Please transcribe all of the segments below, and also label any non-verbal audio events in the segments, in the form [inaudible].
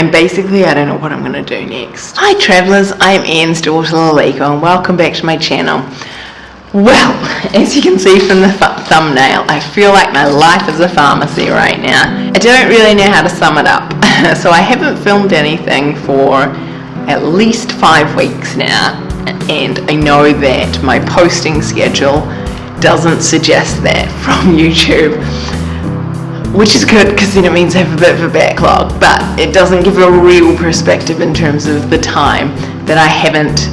and basically I don't know what I'm going to do next. Hi travellers, I'm Anne's daughter Lalika and welcome back to my channel. Well, [laughs] as you can see from the th thumbnail, I feel like my life is a pharmacy right now. I don't really know how to sum it up, [laughs] so I haven't filmed anything for at least five weeks now, and I know that my posting schedule doesn't suggest that [laughs] from YouTube which is good because then it means I have a bit of a backlog, but it doesn't give a real perspective in terms of the time that I haven't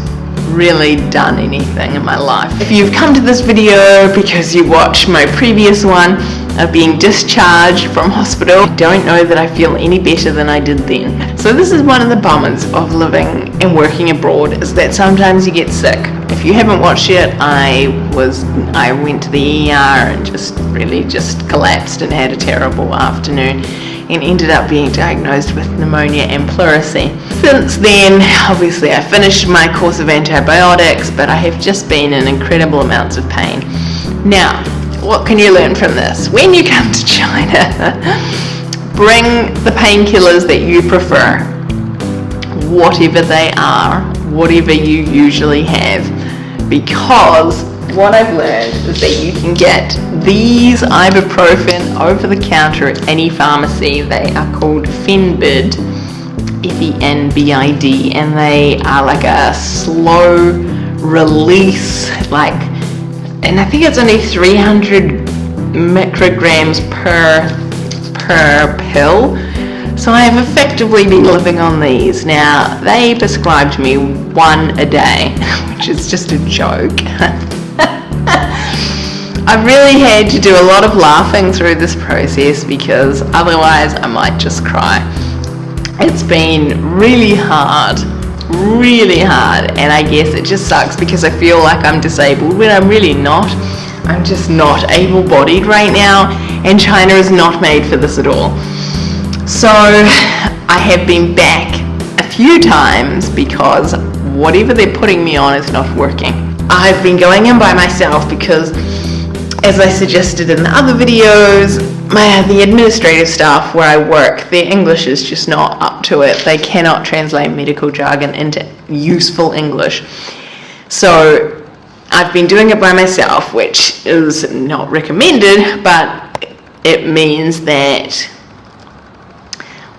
really done anything in my life. If you've come to this video because you watched my previous one of being discharged from hospital, I don't know that I feel any better than I did then. So this is one of the bummers of living and working abroad is that sometimes you get sick. If you haven't watched it, I was I went to the ER and just really just collapsed and had a terrible afternoon and ended up being diagnosed with pneumonia and pleurisy. Since then, obviously I finished my course of antibiotics, but I have just been in incredible amounts of pain. Now, what can you learn from this? When you come to China, [laughs] bring the painkillers that you prefer, whatever they are, whatever you usually have, because what I've learned is that you can get these ibuprofen over the counter at any pharmacy. They are called Fenbid, F-E-N-B-I-D, and they are like a slow release, like, and I think it's only 300 micrograms per, per pill. So I have effectively been living on these. Now, they prescribed me one a day, [laughs] which is just a joke. [laughs] I've really had to do a lot of laughing through this process because otherwise I might just cry. It's been really hard, really hard, and I guess it just sucks because I feel like I'm disabled when I'm really not. I'm just not able-bodied right now, and China is not made for this at all. So I have been back a few times because whatever they're putting me on is not working. I've been going in by myself because as I suggested in the other videos, my, the administrative staff where I work, their English is just not up to it. They cannot translate medical jargon into useful English. So I've been doing it by myself, which is not recommended, but it means that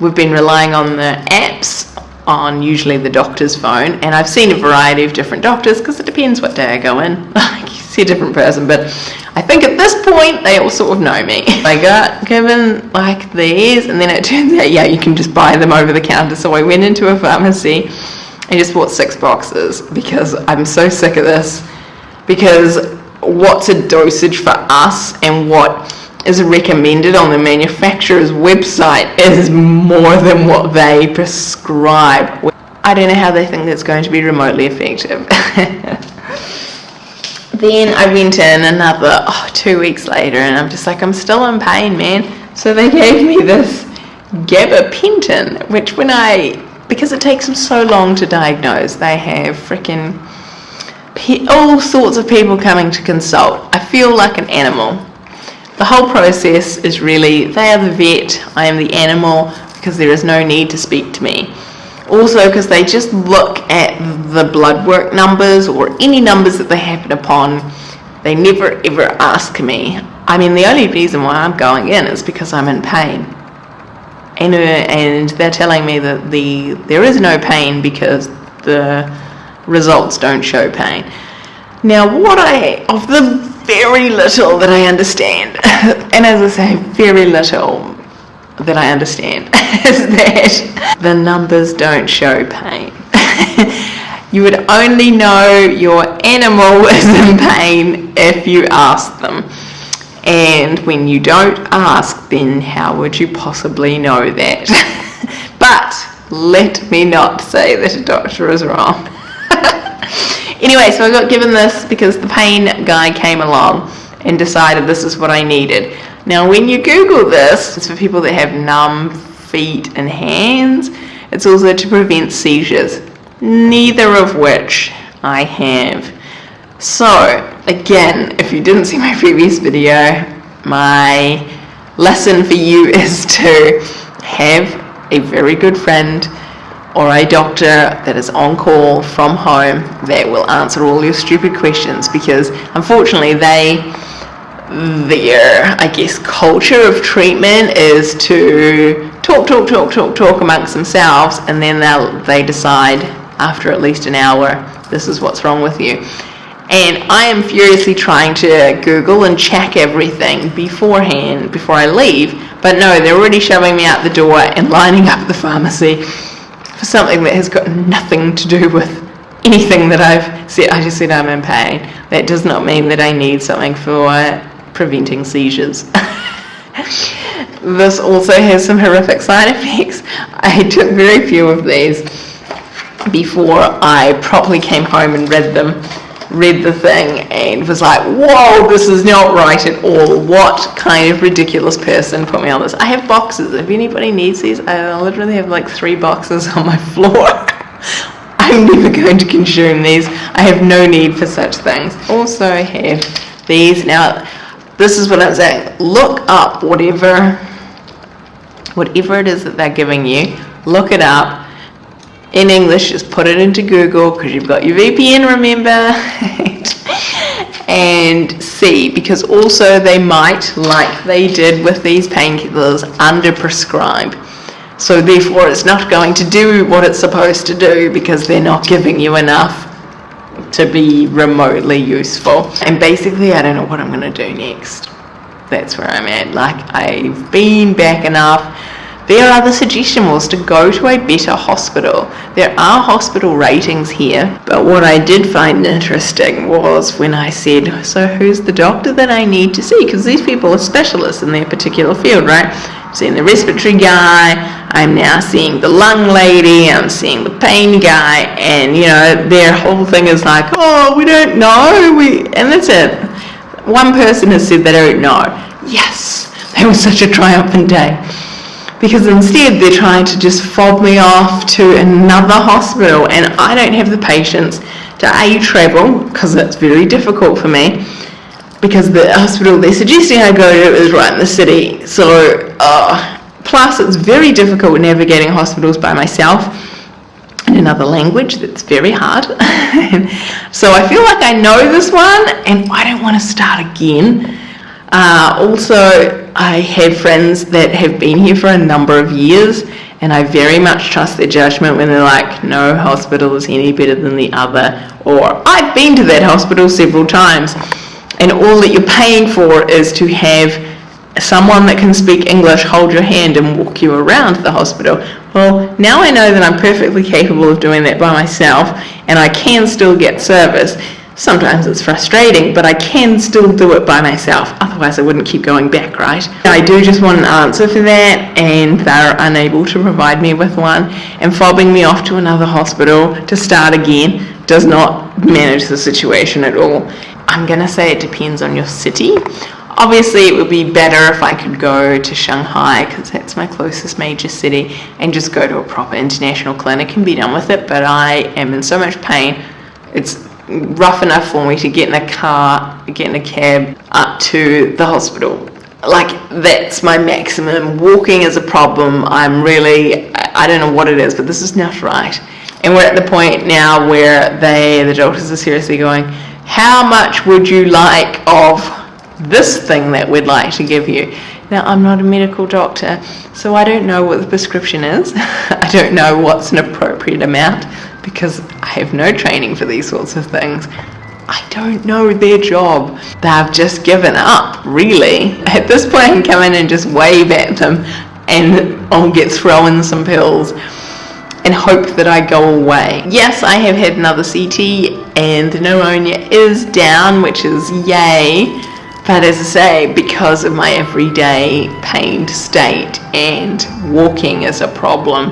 we've been relying on the apps on usually the doctor's phone and I've seen a variety of different doctors because it depends what day I go in. [laughs] Like you see a different person but I think at this point they all sort of know me. [laughs] I got given like these and then it [laughs] turns out yeah you can just buy them over the counter. So I went into a pharmacy and just bought six boxes because I'm so sick of this. Because what's a dosage for us and what is recommended on the manufacturer's website is more than what they prescribe. I don't know how they think that's going to be remotely effective. [laughs] then I went in another oh, two weeks later and I'm just like, I'm still in pain, man. So they gave me this gabapentin, which when I, because it takes them so long to diagnose, they have freaking all sorts of people coming to consult. I feel like an animal the whole process is really, they are the vet, I am the animal, because there is no need to speak to me. Also because they just look at the blood work numbers or any numbers that they happen upon, they never ever ask me. I mean the only reason why I'm going in is because I'm in pain. And, uh, and they're telling me that the there is no pain because the results don't show pain. Now what I, of the very little that I understand, [laughs] and as I say, very little that I understand, [laughs] is that the numbers don't show pain. [laughs] you would only know your animal is in pain if you ask them. And when you don't ask, then how would you possibly know that? but let me not say that a doctor is wrong. Anyway, so I got given this because the pain guy came along and decided this is what I needed. Now when you Google this, it's for people that have numb feet and hands. It's also to prevent seizures, neither of which I have. So, again, if you didn't see my previous video, my lesson for you [laughs] is to have a very good friend or a doctor that is on call from home that will answer all your stupid questions because unfortunately they their I guess culture of treatment is to talk talk talk talk talk amongst themselves and then they they decide after at least an hour this is what's wrong with you. And I am furiously trying to Google and check everything beforehand before I leave but no they're already shoving me out the door and [laughs] lining up the pharmacy for something that has got nothing to do with anything that I've said. I just said I'm in pain. That does not mean that I need something for preventing seizures. [laughs] this also has some horrific side effects. I took very few of these before I properly came home and read them read the thing and was like, whoa, this is not right at all. What kind of ridiculous person put me on this? I have boxes. If anybody needs these, I literally have like three boxes [laughs] on my floor. [laughs] I'm never going to consume these. I have no need for such things. Also I have these. Now, this is what I'm saying. Look up whatever, whatever it is that they're giving you. Look it up in English, just put it into Google because you've got your VPN, remember? [laughs] and see, because also they might, like they did with these painkillers, underprescribe. So therefore it's not going to do what it's supposed to do because they're not giving you enough to be remotely useful. And basically I don't know what I'm going to do next. That's where I'm at. Like I've been back enough their other suggestion was to go to a better hospital. There are hospital ratings here, but what I did find interesting was when I said, so who's the doctor that I need to see? Because these people are specialists in their particular field, right? I'm seeing the respiratory guy, I'm now seeing the lung lady, I'm seeing the pain guy, and you know, their whole thing is like, oh, we don't know, we, and that's it. One person has said they don't know. Yes, that was such a triumphant day because instead they're trying to just fob me off to another hospital and I don't have the patience to A, travel, because that's very difficult for me, because the hospital they're suggesting I go to is right in the city. So, uh, plus it's very difficult navigating hospitals by myself in another language that's very hard. [laughs] so I feel like I know this one and I don't want to start again. Uh, also, I have friends that have been here for a number of years and I very much trust their judgment when they're like, no hospital is any better than the other, or I've been to that hospital several times, and all that you're paying for is to have someone that can speak English hold your hand and walk you around the hospital. Well, now I know that I'm perfectly capable of doing that by myself, and I can still get service. Sometimes it's frustrating, but I can still do it by myself. Otherwise, I wouldn't keep going back, right? I do just want an answer for that, and they're unable to provide me with one. And fobbing me off to another hospital to start again does not manage the situation at all. I'm going to say it depends on your city. Obviously, it would be better if I could go to Shanghai because that's my closest major city and just go to a proper international clinic and be done with it. But I am in so much pain. It's rough enough for me to get in a car, get in a cab up to the hospital. Like that's my maximum. Walking is a problem. I'm really, I don't know what it is, but this is not right. And we're at the point now where they, the doctors are seriously going, how much would you like of this thing that we'd like to give you? Now, I'm not a medical doctor, so I don't know what the prescription is. [laughs] I don't know what's an appropriate amount because I have no training for these sorts of things. I don't know their job. They've just given up, really. At this point, I can come in and just wave at them and I'll get thrown some pills and hope that I go away. Yes, I have had another CT and the pneumonia is down, which is yay. But as I say, because of my everyday pained state and walking is a problem,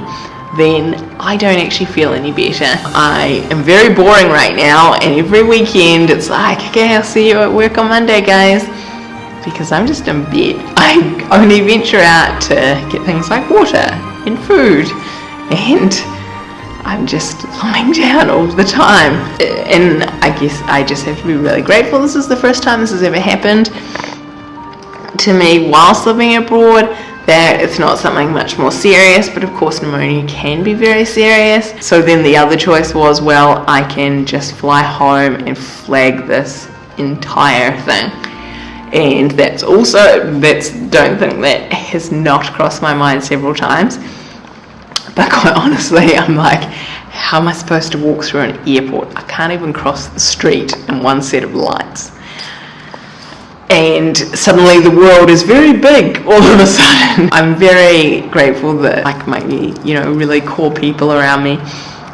then I don't actually feel any better. I am very boring right now and every weekend it's like, okay, I'll see you at work on Monday, guys. Because I'm just in bed. [laughs] I only venture out to get things like water and food and I'm just lying down all the time. And I guess I just have to be really grateful. This is the first time this has ever happened to me whilst living abroad that it's not something much more serious, but of course pneumonia can be very serious. So then the other choice was, well, I can just fly home and flag this entire thing. And that's also, that's, don't think that has not crossed my mind several times. But quite [laughs] honestly, I'm like, how am I supposed to walk through an airport? I can't even cross the street in one set of lights and suddenly the world is very big all of a sudden. [laughs] I'm very grateful that like my you know really core people around me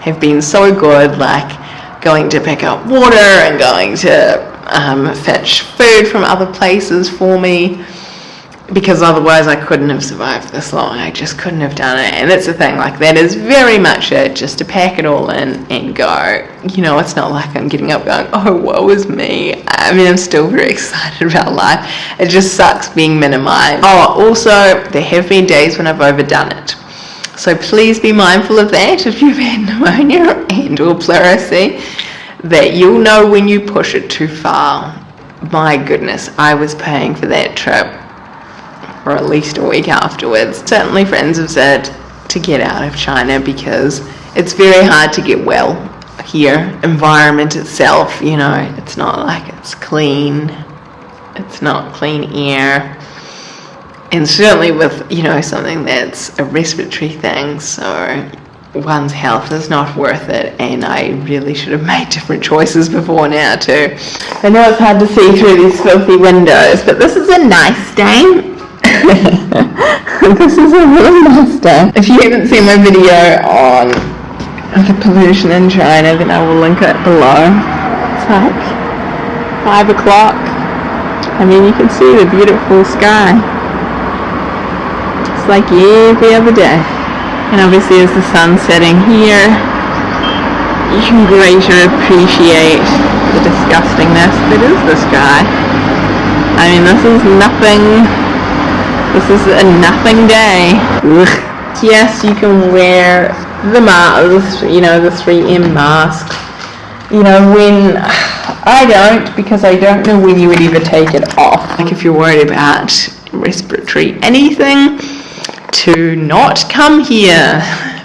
have been so good like going to pick up water and going to um, fetch food from other places for me because otherwise I couldn't have survived this long. I just couldn't have done it. And that's the thing, like that is very much it, just to pack it all in and go. You know, it's not like I'm getting up going, oh, woe is me. I mean, I'm still very [laughs] excited about life. It just sucks being minimized. Oh, also, there have been days when I've overdone it. So please be mindful of that if you've had pneumonia and or pleurisy, that you'll know when you push it too far. My goodness, I was paying for that trip or at least a week afterwards. Certainly friends have said to get out of China because it's very hard to get well here. Environment itself, you know, it's not like it's clean. It's not clean air. And certainly with, you know, something that's a respiratory thing, so one's health is not worth it and I really should have made different choices before now too. I know it's hard to see through these filthy windows, but this is a nice day [laughs] this is a real day. If you haven't seen my video on the pollution in China, then I will link it below. It's like 5 o'clock. I mean, you can see the beautiful sky. It's like every other day. And obviously as the sun's setting here, you can greater appreciate the disgustingness that is the sky. I mean, this is nothing this is a nothing day. Ugh. Yes, you can wear the mask, you know, the 3M mask. You know, when I don't, because I don't know when you would even take it off. Like if you're worried about respiratory anything, to not come here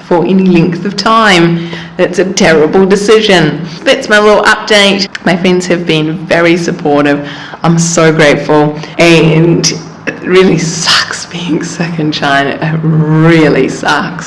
for any length of time. That's a terrible decision. That's my little update. My friends have been very supportive. I'm so grateful. And really sucks being sick in China. It really sucks.